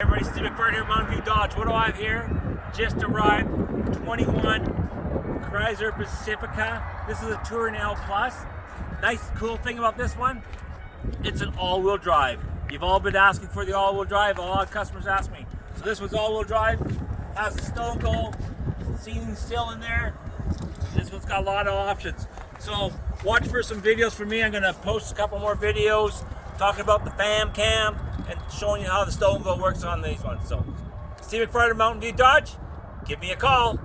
Everybody, Steve McFarland here, at Mountain View Dodge. What do I have here? Just arrived, 21 Chrysler Pacifica. This is a Touring L Plus. Nice, cool thing about this one, it's an all-wheel drive. You've all been asking for the all-wheel drive. A lot of customers ask me. So this one's all-wheel drive. Has the Stow 'n Go, seating still in there. This one's got a lot of options. So watch for some videos from me. I'm gonna post a couple more videos talking about the FamCAM and showing you how the Stow 'n Go works on these ones. So Steve McFarland, Mountain View Dodge, give me a call.